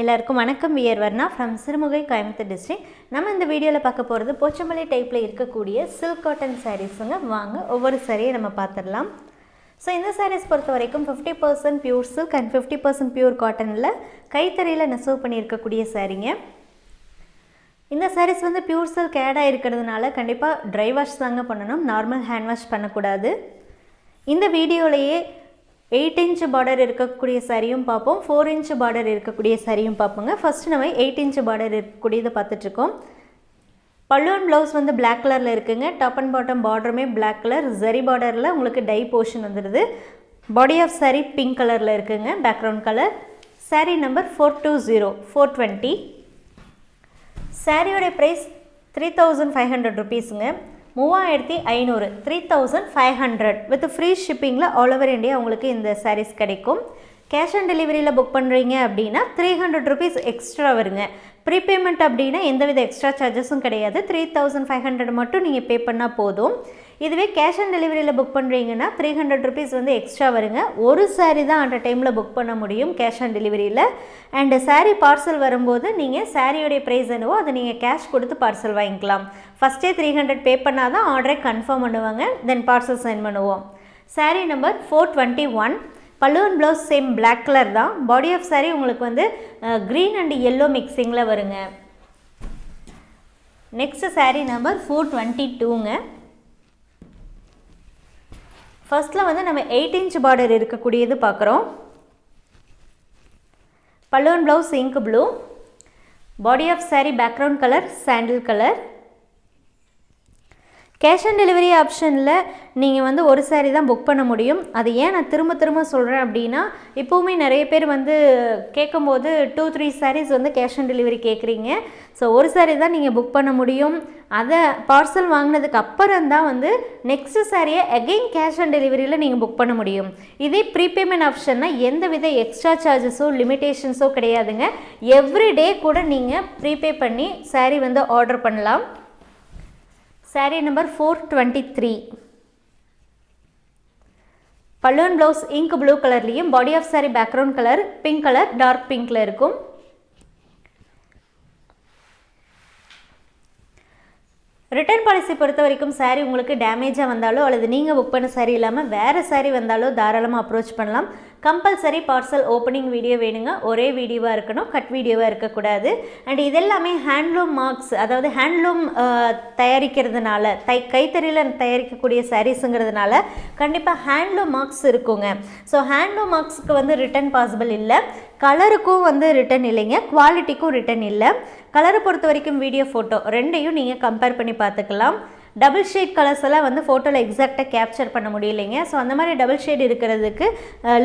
எல்லாருக்கும் வணக்கம். We are Varna from Sirumugai Coimbatore district நம்ம இந்த வீடியோவில் பார்க்க போகிறது போச்சம்பள்ளி டைப்பில் இருக்கக்கூடிய சில்க் காட்டன் சாரீஸுங்க வாங்க ஒவ்வொரு சாரியை நம்ம பார்த்துடலாம். ஸோ இந்த சாரீஸ் பொறுத்த வரைக்கும் fifty percent pure silk and fifty percent pure காட்டனில் கைத்தறியில் நெசவு பண்ணியிருக்கக்கூடிய சாரீங்க இந்த சாரீஸ் வந்து பியூர் சில்க் ஆடாக இருக்கிறதுனால கண்டிப்பாக ட்ரை வாஷ் தாங்க பண்ணணும். நார்மல் ஹேண்ட் வாஷ் பண்ணக்கூடாது. இந்த வீடியோலையே எயிட் இன்ச் பார்டர் இருக்கக்கூடிய சாரியும் பார்ப்போம். ஃபோர் இன்ச் பார்டர் இருக்கக்கூடிய சாரியும் பார்ப்போங்க. ஃபஸ்ட்டு நம்ம எயிட் இன்ச் பார்டர் இருக்கக்கூடியதை பார்த்துட்ருக்கோம். பல்லுவன் ப்ளவுஸ் வந்து பிளாக் கலரில் இருக்குங்க. டாப் அண்ட் பாட்டம் பார்டருமே பிளாக் கலர் ஜரி பார்டரில் உங்களுக்கு டை போர்ஷன் வந்துடுது பாடி ஆஃப் saree பிங்க் கலரில் இருக்குங்க. Background colour saree number four two zero four twenty சாரியோடைய price three thousand five hundred ருபீஸுங்க மூவாயிரத்தி ஐநூறு three thousand five hundred with free ஷிப்பிங்கில் all over India உங்களுக்கு இந்த சாரீஸ் கிடைக்கும். கேஷ் ஆன் டெலிவரியில் புக் பண்ணுறீங்க அப்படின்னா த்ரீ ஹண்ட்ரட் ருபீஸ் எக்ஸ்ட்ரா வருங்க. ப்ரீபேமெண்ட் அப்படின்னா எந்தவித எக்ஸ்ட்ரா சார்ஜஸும் கிடையாது. த்ரீ தௌசண்ட் ஃபைவ் ஹண்ட்ரட் மட்டும் நீங்கள் பே பண்ணால் போதும். இதுவே கேஷ் ஆன் டெலிவரியில் புக் பண்ணுறீங்கன்னா த்ரீ ஹண்ட்ரட் ருபீஸ் வந்து எக்ஸ்ட்ரா வருங்க. ஒரு சாரீ தான் அந்த டைமில் புக் பண்ண முடியும் கேஷ் ஆன் டெலிவரியில் அண்டு சாரீ பார்சல் வரும்போது நீங்கள் சாரியோடைய ப்ரைஸ் என்னவோ அதை நீங்கள் கேஷ் கொடுத்து பார்சல் வாங்கிக்கலாம். ஃபஸ்ட்டே த்ரீ ஹண்ட்ரட் பே பண்ணால் தான் ஆர்டரை கன்ஃபார்ம் பண்ணுவாங்க தென் பார்சல் சென்ட் பண்ணுவோம். Saree number four twenty one பல்லுவன் ப்ளவுஸ் சேம் பிளாக் கலர் தான். பாடி ஆஃப் சாரீ உங்களுக்கு வந்து க்ரீன் அண்ட் எல்லோ மிக்சிங்கில் வருங்க. Next saree number four twenty டூங்க ஃபர்ஸ்ட்டில் வந்து நம்ம எயிட் இன்ச் பார்டர் இருக்கக்கூடியது பார்க்குறோம். பல்லுவன் blouse ink blue body of saree background colour sandal colour cash on delivery ஆப்ஷனில் நீங்கள் வந்து ஒரு சாரீ தான் புக் பண்ண முடியும். அது ஏன் நான் திரும்ப திரும்ப சொல்கிறேன் அப்படின்னா இப்போவுமே நிறைய பேர் வந்து கேட்கும்போது டூ த்ரீ சாரீஸ் வந்து கேஷ் ஆன் டெலிவரி கேட்குறீங்க. ஸோ ஒரு சாரீ தான் நீங்கள் புக் பண்ண முடியும். அதை பார்சல் வாங்கினதுக்கு அப்புறம் தான் வந்து நெக்ஸ்ட் சாரியை அகெயின் கேஷ் ஆன் டெலிவரியில் நீங்கள் புக் பண்ண முடியும். இதே ப்ரீபேமெண்ட் ஆப்ஷன்னா எந்த வித எக்ஸ்ட்ரா சார்ஜஸோ லிமிட்டேஷன்ஸோ கிடையாதுங்க. எவ்ரி டே கூட நீங்கள் ப்ரீபே பண்ணி சாரீ வந்து ஆர்டர் பண்ணலாம். Saree number four twenty three balloon blouse ink blue கலர்லேயும் body of saree background colour pink colour dark பிங்க்கில் இருக்கும். ரிட்டர்ன் பாலிசி பொறுத்த வரைக்கும் சாரீ உங்களுக்கு டேமேஜாக வந்தாலோ அல்லது நீங்கள் புக் பண்ண சாரீ இல்லாமல் வேறு சாரீ வந்தாலோ தாராளமாக அப்ரோச் பண்ணலாம். கம்பல்சரி பார்சல் ஓப்பனிங் வீடியோ வேணுங்க. ஒரே வீடியோவாக இருக்கணும் கட் வீடியோவாக இருக்கக்கூடாது. அண்ட் இதெல்லாமே ஹேண்ட்லூம் மார்க்ஸ் அதாவது ஹேண்ட்லூம் தயாரிக்கிறதுனால தை கைத்தறியில் தயாரிக்கக்கூடிய சாரீஸுங்கிறதுனால கண்டிப்பாக ஹேண்ட்லூம் மார்க்ஸ் இருக்குங்க. ஸோ ஹேண்ட்லூம் மார்க்ஸுக்கு வந்து ரிட்டர்ன் பாசிபிள் இல்லை. கலருக்கும் வந்து ரிட்டன் இல்லைங்க. குவாலிட்டிக்கும் ரிட்டன் இல்லை. கலரை பொறுத்த வரைக்கும் வீடியோ ஃபோட்டோ ரெண்டையும் நீங்கள் கம்பேர் பண்ணி பார்த்துக்கலாம். டபுள் ஷேட் கலர்ஸ் எல்லாம் வந்து ஃபோட்டோவில் எக்ஸாக்டாக கேப்சர் பண்ண முடியலைங்க. ஸோ அந்த மாதிரி டபுள் ஷேட் இருக்கிறதுக்கு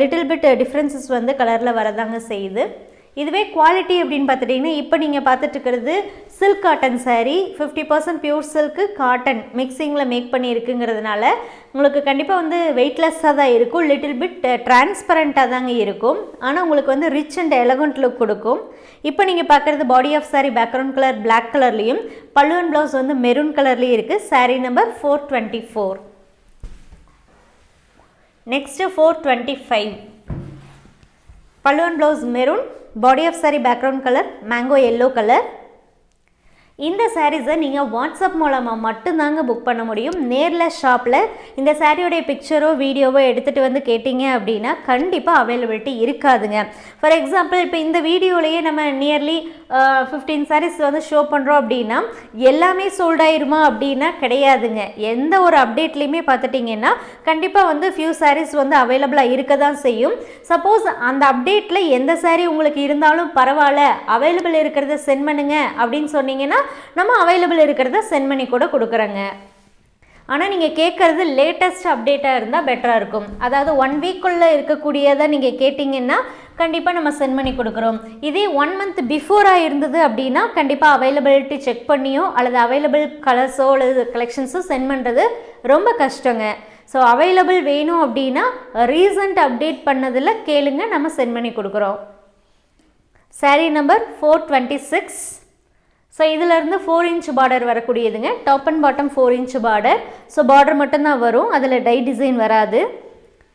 லிட்டில் பிட் டிஃப்ரென்சஸ் வந்து கலரில் வரதாங்க செய்யுது. இதுவே குவாலிட்டி அப்படின்னு பார்த்துட்டிங்கன்னா இப்போ நீங்கள் பார்த்துட்டுருக்கிறது silk cotton saree fifty percent pure silk cotton மிக்சிங்கில் make பண்ணியிருக்குங்கிறதுனால உங்களுக்கு கண்டிப்பாக வந்து வெயிட்லெஸ்ஸாக தான் இருக்கும் லிட்டில் பிட் டிரான்ஸ்பரண்ட்டாக தாங்க இருக்கும். ஆனால் உங்களுக்கு வந்து ரிச் அண்ட் எலகண்ட் லுக் கொடுக்கும். இப்போ நீங்கள் பார்க்குறது body of saree background colour black கலர்லேயும் பல்லுவன் ப்ளவுஸ் வந்து மெரூன் கலர்லேயும் இருக்குது saree number four twenty four next four twenty five பல்லுவன் blouse maroon body of saree background colour mango yellow colour இந்த சாரீஸை நீங்கள் வாட்ஸ்அப் மூலமாக மட்டும்தாங்க புக் பண்ண முடியும். நேரில் ஷாப்பில் இந்த சாரியோடைய பிக்சரோ வீடியோவோ எடுத்துகிட்டு வந்து கேட்டிங்க அப்படின்னா கண்டிப்பாக அவைலபிலிட்டி இருக்காதுங்க. ஃபார் எக்ஸாம்பிள் இப்போ இந்த வீடியோலேயே நம்ம நியர்லி ஃபிஃப்டீன் சாரீஸ் வந்து ஷோ பண்ணுறோம் அப்படின்னா எல்லாமே சோல்ட் ஆயிருமா அப்படின்னா கிடையாதுங்க. எந்த ஒரு அப்டேட்லேயுமே பார்த்துட்டிங்கன்னா கண்டிப்பாக வந்து ஃபியூ சாரீஸ் வந்து அவைலபிளாக இருக்க தான் செய்யும். சப்போஸ் அந்த அப்டேட்டில் எந்த சாரீ உங்களுக்கு இருந்தாலும் பரவாயில்ல அவைலபிள் இருக்கிறத சென்ட் பண்ணுங்க அப்படின்னு சொன்னீங்கன்னா நம்ம அவைலபிள் இருக்கிறத சென்ட் பண்ணி கூட கொடுக்குறோங்க. ஆனால் நீங்கள் கேட்குறது லேட்டஸ்ட் அப்டேட்டாக இருந்தால் பெட்டராக இருக்கும். அதாவது ஒன் வீக்குள்ளே இருக்கக்கூடியதை நீங்கள் கேட்டிங்கன்னா கண்டிப்பாக நம்ம சென்ட் பண்ணி கொடுக்குறோம். இதே ஒன் மந்த் பிஃபோராக இருந்தது அப்படின்னா கண்டிப்பாக அவைலபிலிட்டி செக் பண்ணியோ அல்லது அவைலபிள் கலர்ஸோ அல்லது கலெக்ஷன்ஸோ சென்ட் பண்ணுறது ரொம்ப கஷ்டங்க. ஸோ அவைலபிள் வேணும் அப்படின்னா ரீசண்ட் அப்டேட் பண்ணதில் கேளுங்க நம்ம சென்ட் பண்ணி கொடுக்குறோம். Saree number four twenty six so இதிலேருந்து four inch border வரக்கூடியதுங்க. Top and bottom four inch border so border மட்டும்தான் வரும். அதில் டை டிசைன் வராது.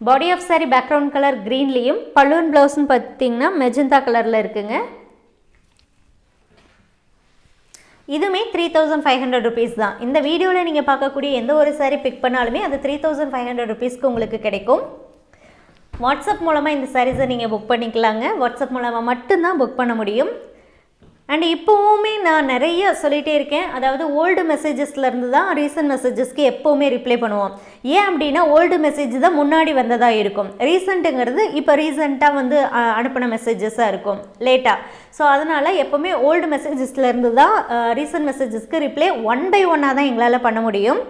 Body of saree background colour க்ரீன்லேயும் பலூன் ப்ளவுஸ்னு பார்த்தீங்கன்னா மெஜந்தா கலரில் இருக்குங்க. இதுவுமே three thousand five hundred rupees தான். இந்த வீடியோவில் நீங்கள் பார்க்கக்கூடிய எந்த ஒரு சாரீ பிக் பண்ணாலுமே அது த்ரீ தௌசண்ட் ஃபைவ் ஹண்ட்ரட் ருபீஸ்க்கு உங்களுக்கு கிடைக்கும். வாட்ஸ்அப் மூலமாக இந்த சாரீஸை நீங்கள் புக் பண்ணிக்கலாங்க. வாட்ஸ்அப் மூலமாக மட்டும்தான் புக் பண்ண முடியும். அண்ட் இப்போவுமே நான் நிறைய சொல்லிகிட்டே இருக்கேன். அதாவது ஓல்டு மெசேஜஸ்லேருந்து தான் ரீசன்ட் மெசேஜஸ்க்கு எப்போவுமே ரிப்ளை பண்ணுவோம். ஏன் அப்படின்னா ஓல்டு மெசேஜ் தான் முன்னாடி வந்ததாக இருக்கும். ரீசெண்ட்டுங்கிறது இப்போ ரீசெண்டாக வந்து அனுப்பின மெசேஜஸாக இருக்கும். லேட்டாக ஸோ அதனால் எப்போவுமே ஓல்டு மெசேஜஸ்லேருந்து தான் ரீசன்ட் மெசேஜஸ்க்கு ரிப்ளை ஒன் பை ஒன்னாக தான் எங்களால் பண்ண முடியும்.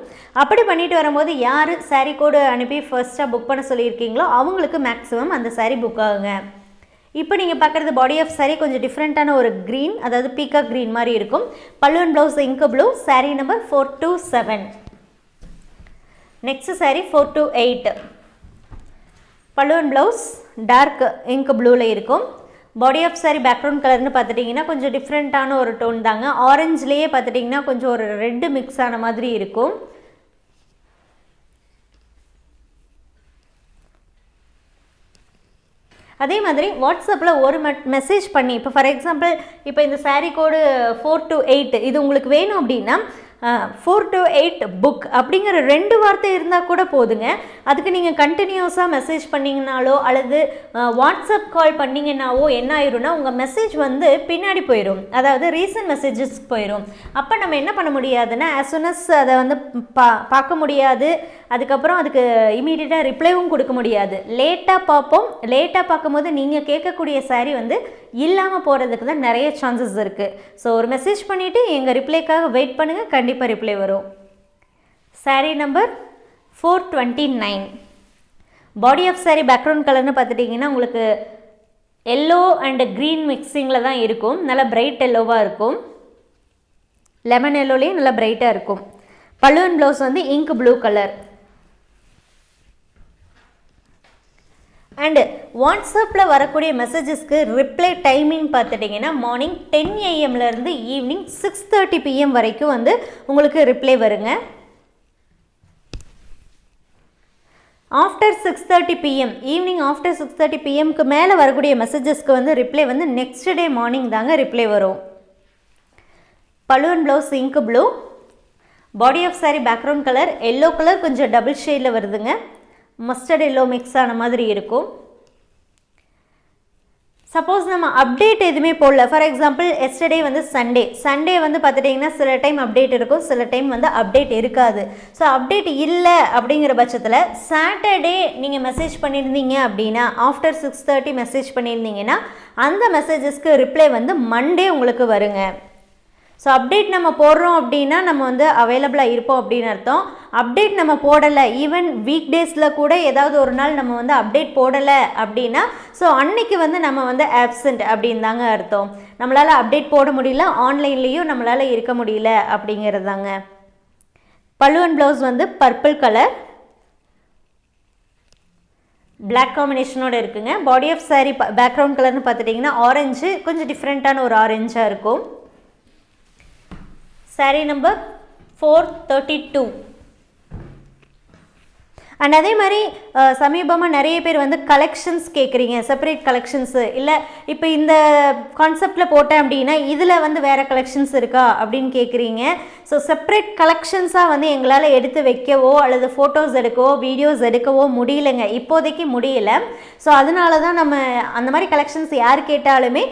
அப்படி பண்ணிட்டு வரும்போது யார் சாரீ கோடு அனுப்பி ஃபர்ஸ்ட்டாக புக் பண்ண சொல்லியிருக்கீங்களோ அவங்களுக்கு மேக்ஸிமம் அந்த சாரீ புக் ஆகுங்க. இப்போ நீங்கள் பார்க்குறது பாடி ஆஃப் சாரீ கொஞ்சம் டிஃப்ரெண்ட்டான ஒரு க்ரீன் அதாவது பீக்கா க்ரீன் மாதிரி இருக்கும். பல்லுவன் blouse ink blue saree number four two seven next saree four two eight பல்லுவன் ப்ளவுஸ் டார்க் இங்க் ப்ளூவில் இருக்கும். பாடி ஆஃப் saree பேக்ரவுண்ட் கலர்னு பார்த்துட்டிங்கன்னா கொஞ்சம் டிஃப்ரெண்ட்டான ஒரு டோன் தாங்க. ஆரஞ்சுலேயே பார்த்துட்டிங்கன்னா கொஞ்சம் ஒரு ரெட்டு மிக்ஸ் ஆன மாதிரி இருக்கும். அதே மாதிரி வாட்ஸ்அப்பில் ஒரு மெசேஜ் பண்ணி இப்போ ஃபார் எக்ஸாம்பிள் இப்போ இந்த saree code four two eight இது உங்களுக்கு வேணும் அப்படின்னா ஃபோர் டு எயிட் புக் அப்படிங்கிற ரெண்டு வார்த்தை இருந்தால் கூட போதுங்க. அதுக்கு நீங்கள் கண்டினியூஸாக மெசேஜ் பண்ணிங்கனாலோ அல்லது வாட்ஸ்அப் கால் பண்ணிங்கன்னாவோ என்ன ஆயிரும்னா உங்கள் மெசேஜ் வந்து பின்னாடி போயிடும் அதாவது ரீசன்ட் மெசேஜஸ் போயிடும் அப்போ நம்ம என்ன பண்ண முடியாதுன்னா அஸ் soon அஸ் அதை வந்து பா பார்க்க முடியாது. அதுக்கப்புறம் அதுக்கு இமீடியட்டாக ரிப்ளைவும் கொடுக்க முடியாது. லேட்டாக பார்ப்போம். லேட்டாக பார்க்கும்போது நீங்கள் கேட்கக்கூடிய saree வந்து இல்லாமல் போகிறதுக்கு தான் நிறைய சான்சஸ் இருக்குது ஸோ ஒரு மெசேஜ் பண்ணிவிட்டு எங்கள் ரிப்ளைக்காக வெயிட் பண்ணுங்கள் கண்டிப்பாக ரிப்ளை வரும். Saree number four twenty nine body of saree background கலர்னு பார்த்துட்டிங்கன்னா உங்களுக்கு எல்லோ அண்டு க்ரீன் மிக்சிங்கில் தான் இருக்கும். நல்லா பிரைட் எல்லோவாக இருக்கும். லெமன் எல்லோலேயும் நல்லா பிரைட்டாக இருக்கும். பல்லுவன் ப்ளவுஸ் வந்து இங்க் ப்ளூ கலர் அண்டு வாட்ஸ்அப்பில் வரக்கூடிய மெசேஜஸ்க்கு ரிப்ளை டைமிங் பார்த்துட்டிங்கன்னா மார்னிங் டென் ஏஎம்லேருந்து ஈவினிங் சிக்ஸ் தேர்ட்டி பிஎம் வரைக்கும் வந்து உங்களுக்கு ரிப்ளை வருங்க. After six thirty PM evening after six thirty பிஎம்க்கு மேலே வரக்கூடிய மெசேஜஸ்க்கு வந்து ரிப்ளை வந்து நெக்ஸ்ட் டே மார்னிங் தாங்க ரிப்ளை வரும். Balloon blouse ink blue body of saree background colour yellow colour கொஞ்சம் டபுள் ஷேடில் வருதுங்க. மஸ்டர்ட் எல்லோ மிக்ஸ் ஆன மாதிரி இருக்கும். சப்போஸ் நம்ம அப்டேட் எதுவுமே போடல. ஃபார் எக்ஸாம்பிள் எஸ்டர்டே வந்து சண்டே சண்டே வந்து பார்த்துட்டிங்கன்னா சில டைம் அப்டேட் இருக்கும். சில டைம் வந்து அப்டேட் இருக்காது. ஸோ அப்டேட் இல்லை அப்படிங்கிற பட்சத்தில் சாட்டர்டே நீங்கள் மெசேஜ் பண்ணியிருந்தீங்க அப்படின்னா ஆஃப்டர் சிக்ஸ் தேர்ட்டி மெசேஜ் பண்ணியிருந்தீங்கன்னா அந்த மெசேஜஸ்க்கு ரிப்ளை வந்து மண்டே உங்களுக்கு வருங்க. ஸோ அப்டேட் நம்ம போடுறோம் அப்படின்னா நம்ம வந்து அவைலபிளாக இருப்போம் அப்படின்னு அர்த்தம். அப்டேட் நம்ம போடலை. ஈவன் வீக் டேஸில் கூட ஏதாவது ஒரு நாள் நம்ம வந்து அப்டேட் போடலை அப்படின்னா ஸோ அன்னைக்கு வந்து நம்ம வந்து ஆப்சண்ட் அப்படின்னு தாங்க அர்த்தம். நம்மளால் அப்டேட் போட முடியல ஆன்லைன்லேயும் நம்மளால் இருக்க முடியல அப்படிங்கிறது தாங்க பல்லுவன் ப்ளவுஸ் வந்து பர்பிள் கலர் பிளாக் காம்பினேஷனோட இருக்குங்க. பாடி ஆஃப் saree பேக்ரவுண்ட் கலர்னு பார்த்துட்டிங்கன்னா ஆரஞ்சு கொஞ்சம் டிஃப்ரெண்ட்டான ஒரு ஆரஞ்சாக இருக்கும். Saree number four thirty two and அதே மாதிரி சமீபமாக நிறைய பேர் வந்து கலெக்ஷன்ஸ் கேட்குறீங்க செப்பரேட் கலெக்ஷன்ஸு இல்லை இப்போ இந்த கான்செப்டில் போட்டேன் அப்படின்னா இதில் வந்து வேறு கலெக்ஷன்ஸ் இருக்கா அப்படின்னு கேட்குறீங்க ஸோ செப்பரேட் கலெக்ஷன்ஸாக வந்து எங்களால் எடுத்து வைக்கவோ அல்லது ஃபோட்டோஸ் எடுக்கவோ வீடியோஸ் எடுக்கவோ முடியலைங்க. இப்போதைக்கு முடியல. ஸோ அதனால தான் நம்ம அந்த மாதிரி கலெக்ஷன்ஸ் யார் கேட்டாலுமே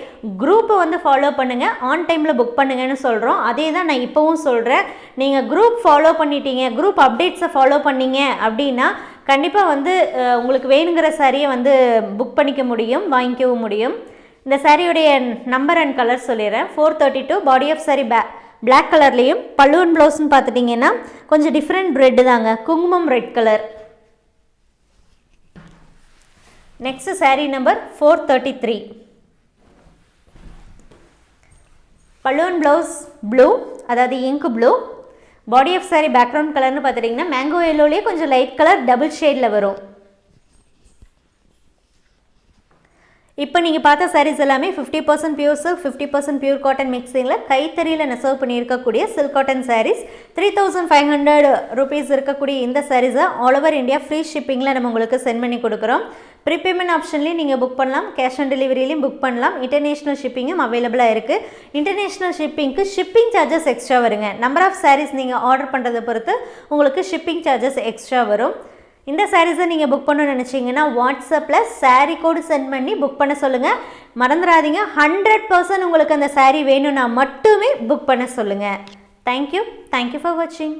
குரூப்பை வந்து ஃபாலோ பண்ணுங்கள் ஆன் டைமில் புக் பண்ணுங்கன்னு சொல்கிறோம் அதே தான் நான் இப்போவும் சொல்கிறேன் நீங்கள் குரூப் ஃபாலோ பண்ணிட்டீங்க குரூப் அப்டேட்ஸை ஃபாலோ பண்ணீங்க அப்படின்னா கண்டிப்பாக வந்து உங்களுக்கு வேணுங்கிற சாரியை வந்து புக் பண்ணிக்க முடியும் வாங்கிக்கவும் முடியும். இந்த சாரியுடைய நம்பர் அண்ட் கலர் சொல்லிடுறேன். Four thirty two body of saree pay black கலர்லேயும் பல்லுவன் ப்ளவுஸ்னு பார்த்துட்டிங்கன்னா கொஞ்சம் டிஃப்ரெண்ட் ரெட்டு தாங்க. குங்குமம் red colour next saree number four thirty three பல்லுவன் ப்ளவுஸ் ப்ளூ அதாவது ink blue body of saree background கலர்னு பார்த்துட்டிங்கன்னா மேங்கோ எல்லோலேயே கொஞ்சம் லைட் கலர் டபுள் ஷேடில் வரும். இப்போ நீங்கள் பார்த்த சாரீஸ் எல்லாமே fifty percent pure silk fifty percent pure cotton மிக்சிங்கில் கைத்தறியில் நெசவு பண்ணியிருக்கக்கூடிய silk cotton sarees three thousand five hundred rupees இருக்கக்கூடிய இந்த சாரீஸை ஆல் ஓவர் இந்தியா ஃப்ரீ ஷிப்பிங்கில் நம்ம உங்களுக்கு சென்ட் பண்ணி கொடுக்குறோம். ப்ரீபேமெண்ட் ஆப்ஷன்லேயும் நீங்கள் புக் பண்ணலாம். கேஷ் ஆன் டெலிவரியிலையும் புக் பண்ணலாம். இன்டர்நேஷ்னல் ஷிப்பிங்கும் அவைலபிளாக இருக்குது இன்டர்நேஷ்னல் ஷிப்பிங்க்கு ஷிப்பிங் சார்ஜஸ் எக்ஸ்ட்ரா வருங்க. நம்பர் ஆஃப் சாரீஸ் நீங்கள் ஆர்டர் பண்ணுறதை பொறுத்து உங்களுக்கு ஷிப்பிங் சார்ஜஸ் எக்ஸ்ட்ரா வரும். இந்த சாரீஸை நீங்கள் புக் பண்ணணும்னு நினச்சிங்கன்னா வாட்ஸ்அப்பில் சாரீ கோடு சென்ட் பண்ணி புக் பண்ண சொல்லுங்கள் மறந்துடாதீங்க. ஹண்ட்ரட் பர்சன்ட் உங்களுக்கு அந்த சாரீ வேணும்னா மட்டுமே புக் பண்ண சொல்லுங்கள் தேங்க்யூ தேங்க்யூ ஃபார் வாட்சிங்